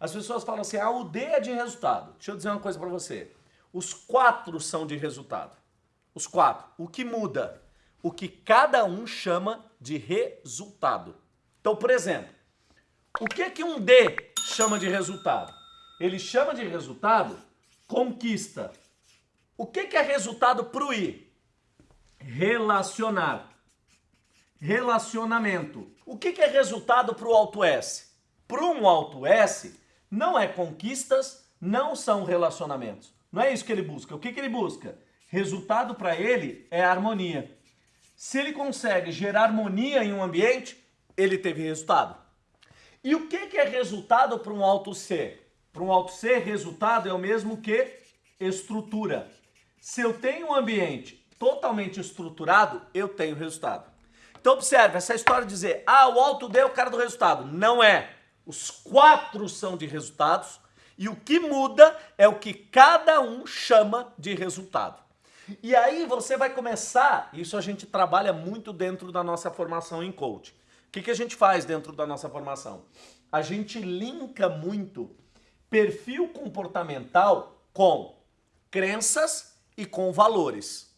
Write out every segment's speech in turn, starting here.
As pessoas falam assim, o D é de resultado. Deixa eu dizer uma coisa para você. Os quatro são de resultado. Os quatro. O que muda? O que cada um chama de resultado. Então, por exemplo, o que que um D chama de resultado? Ele chama de resultado conquista. O que que é resultado para o I? Relacionar. Relacionamento. O que que é resultado para o alto S? Para um alto S, não é conquistas, não são relacionamentos. Não é isso que ele busca. O que que ele busca? Resultado para ele é harmonia. Se ele consegue gerar harmonia em um ambiente, ele teve resultado. E o que, que é resultado para um alto C? Para um alto C, resultado é o mesmo que estrutura. Se eu tenho um ambiente totalmente estruturado, eu tenho resultado. Então observe, essa história de dizer, ah, o alto D é o cara do resultado. Não é. Os quatro são de resultados e o que muda é o que cada um chama de resultado. E aí você vai começar, isso a gente trabalha muito dentro da nossa formação em coaching. O que, que a gente faz dentro da nossa formação? A gente linka muito perfil comportamental com crenças e com valores.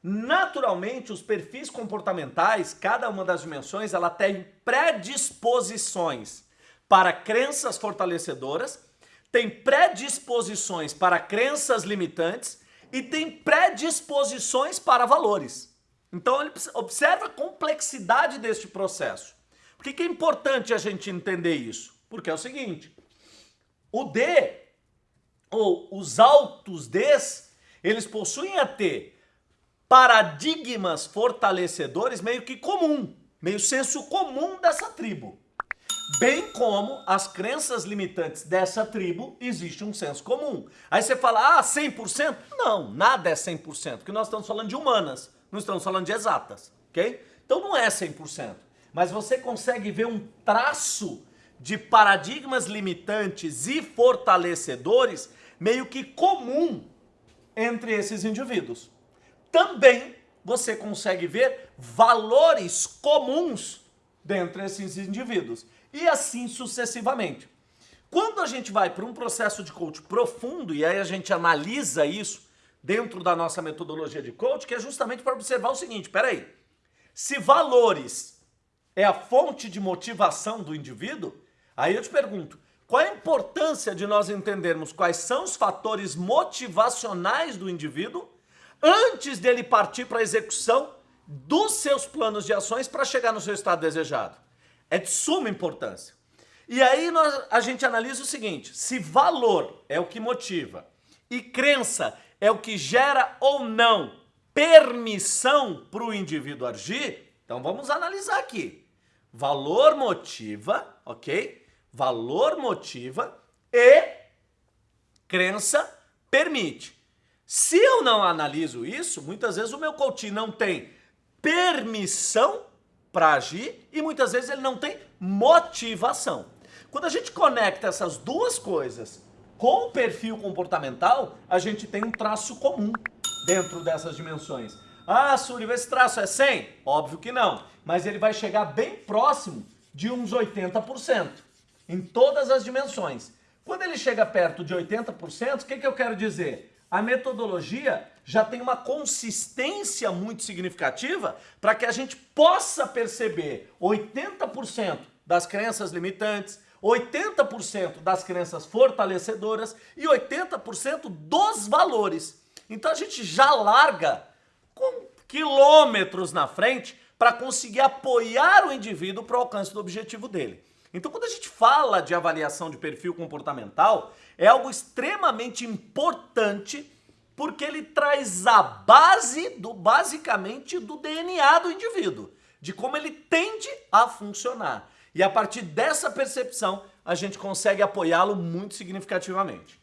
Naturalmente, os perfis comportamentais, cada uma das dimensões, ela tem predisposições para crenças fortalecedoras, tem predisposições para crenças limitantes e tem predisposições para valores. Então, observa a complexidade deste processo. Por que, que é importante a gente entender isso? Porque é o seguinte, o D, ou os altos Ds, eles possuem a T paradigmas fortalecedores meio que comum, meio senso comum dessa tribo. Bem como as crenças limitantes dessa tribo, existe um senso comum. Aí você fala, ah, 100%? Não, nada é 100%, porque nós estamos falando de humanas não estamos falando de exatas, ok? Então não é 100%, mas você consegue ver um traço de paradigmas limitantes e fortalecedores meio que comum entre esses indivíduos. Também você consegue ver valores comuns dentre esses indivíduos e assim sucessivamente. Quando a gente vai para um processo de coach profundo e aí a gente analisa isso, dentro da nossa metodologia de coach, que é justamente para observar o seguinte, peraí, se valores é a fonte de motivação do indivíduo, aí eu te pergunto, qual a importância de nós entendermos quais são os fatores motivacionais do indivíduo antes dele partir para a execução dos seus planos de ações para chegar no seu estado desejado? É de suma importância. E aí nós, a gente analisa o seguinte, se valor é o que motiva e crença é o que gera ou não permissão para o indivíduo agir, então vamos analisar aqui. Valor motiva, ok? Valor motiva e crença permite. Se eu não analiso isso, muitas vezes o meu coach não tem permissão para agir e muitas vezes ele não tem motivação. Quando a gente conecta essas duas coisas com o perfil comportamental, a gente tem um traço comum dentro dessas dimensões. Ah, Súrio, esse traço é 100? Óbvio que não, mas ele vai chegar bem próximo de uns 80% em todas as dimensões. Quando ele chega perto de 80%, o que, que eu quero dizer? A metodologia já tem uma consistência muito significativa para que a gente possa perceber 80% das crenças limitantes, 80% das crenças fortalecedoras e 80% dos valores. Então a gente já larga com quilômetros na frente para conseguir apoiar o indivíduo para o alcance do objetivo dele. Então quando a gente fala de avaliação de perfil comportamental, é algo extremamente importante porque ele traz a base do basicamente do DNA do indivíduo, de como ele tende a funcionar. E a partir dessa percepção, a gente consegue apoiá-lo muito significativamente.